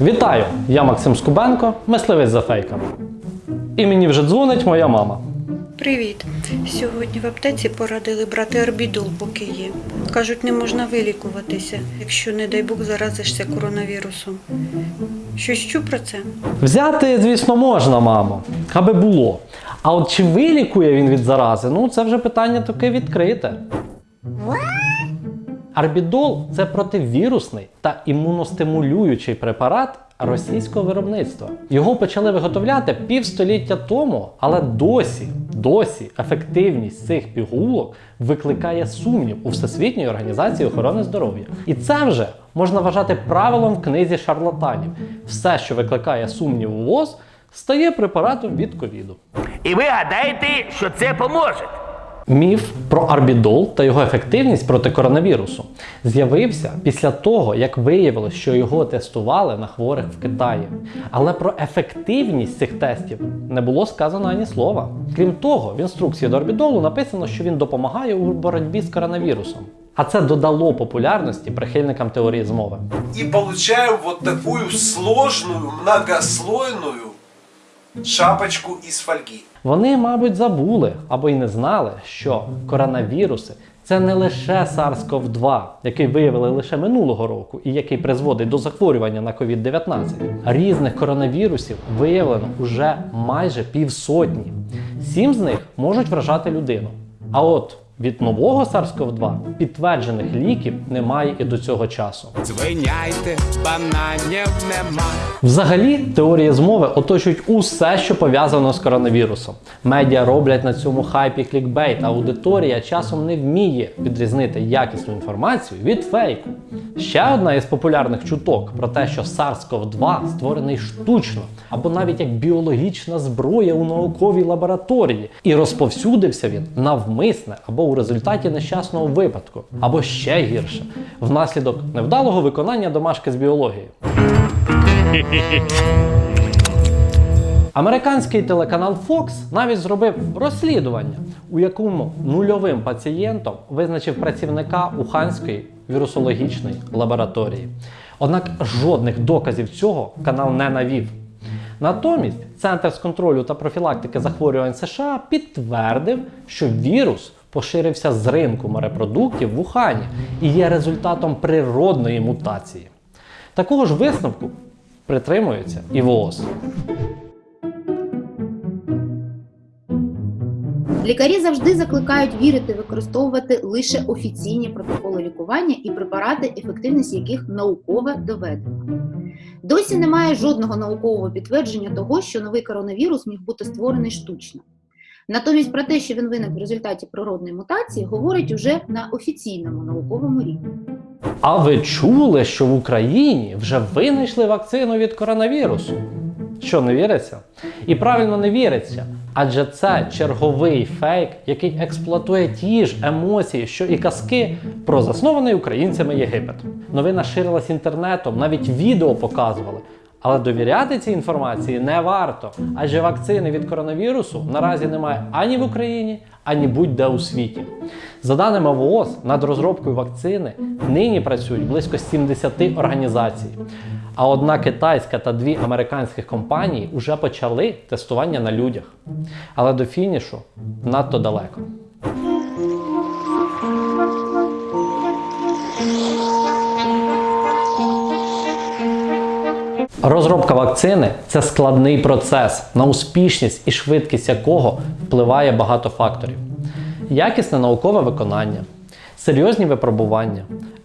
Вітаю! Я Максим Скубенко, мисливець за фейками. І мені вже дзвонить моя мама. Привіт. Сьогодні в аптеці порадили брати орбідол, поки є. Кажуть, не можна вилікуватися, якщо, не дай Бог, заразишся коронавірусом. Щось чув про це? Взяти, звісно, можна, мамо, аби було. А от чи вилікує він від зарази, ну це вже питання таке відкрите. Арбідол це противірусний та імуностимулюючий препарат російського виробництва. Його почали виготовляти півстоліття тому, але досі, досі ефективність цих пігулок викликає сумнів у Всесвітньої організації охорони здоров'я. І це вже можна вважати правилом в книзі шарлатанів. Все, що викликає сумнів у ВОЗ, стає препаратом від ковіду. І ви гадаєте, що це поможе? Міф про арбідол та його ефективність проти коронавірусу з'явився після того, як виявилось, що його тестували на хворих в Китаї. Але про ефективність цих тестів не було сказано ані слова. Крім того, в інструкції до арбідолу написано, що він допомагає у боротьбі з коронавірусом. А це додало популярності прихильникам теорії змови. и получаю вот такую сложную, шапочку із фольги. Вони, мабуть, забули або й не знали, що коронавіруси це не лише SARS-CoV-2, який виявили лише минулого року і який призводить до захворювання на COVID-19. Різних коронавірусів виявлено уже майже півсотні. Сім з них можуть вражати людину. А от від нового SARS-CoV-2 підтверджених ліків немає і до цього часу. Звиняйте, бананів нема. Взагалі, теорії змови оточують усе, що пов'язано з коронавірусом. Медіа роблять на цьому хайпі клікбейт, а аудиторія часом не вміє відрізнити якісну інформацію від фейку. Ще одна із популярних чуток про те, що SARS-CoV-2 створений штучно або навіть як біологічна зброя у науковій лабораторії, і розповсюдився він навмисне або у результаті нещасного випадку, або ще гірше внаслідок невдалого виконання домашки з біології. Американський телеканал Fox навіть зробив розслідування, у якому нульовим пацієнтом визначив працівника Уханської вірусологічної лабораторії. Однак жодних доказів цього канал не навів. Натомість Центр з контролю та профілактики захворювань США підтвердив, що вірус поширився з ринку морепродуктів в Ухані і є результатом природної мутації. Такого ж висновку притримується і ВООЗ. Лікарі завжди закликають вірити використовувати лише офіційні протоколи лікування і препарати, ефективність яких науково доведена. Досі немає жодного наукового підтвердження того, що новий коронавірус міг бути створений штучно. Натомість про те, що він виник в результаті природної мутації, говорять уже на офіційному науковому рівні. А ви чули, що в Україні вже винайшли вакцину від коронавірусу? Що не віриться? І правильно не віриться, адже це черговий фейк, який експлуатує ті ж емоції, що і казки про заснований українцями Єгипет. Новина ширилась інтернетом, навіть відео показували. Але довіряти цій інформації не варто, адже вакцини від коронавірусу наразі немає ані в Україні, ані будь-де у світі. За даними ВООЗ, над розробкою вакцини нині працюють близько 70 організацій. А одна китайська та дві американських компанії вже почали тестування на людях. Але до фінішу надто далеко. Розробка вакцини це складний процес, на успішність і швидкість якого впливає багато факторів: якісне наукове виконання, серйозні випробування,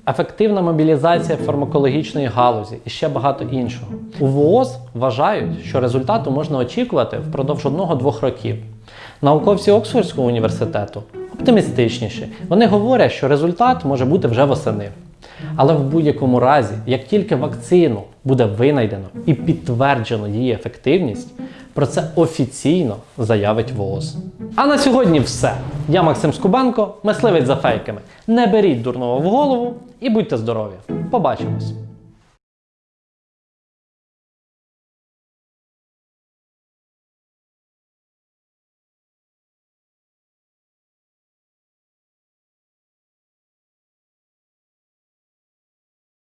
ефективна мобілізація фармакологічної галузі і ще багато іншого. У ВООЗ вважають, що результату можна очікувати впродовж одного-двох років. Науковці Оксфордського університету оптимістичніші. Вони говорять, що результат може бути вже восени. Але в будь-якому разі, як тільки вакцину буде винайдено і підтверджено її ефективність, про це офіційно заявить ВООЗ. А на сьогодні все. Я Максим Скубенко, мисливець за фейками. Не беріть дурного в голову і будьте здорові. Побачимось!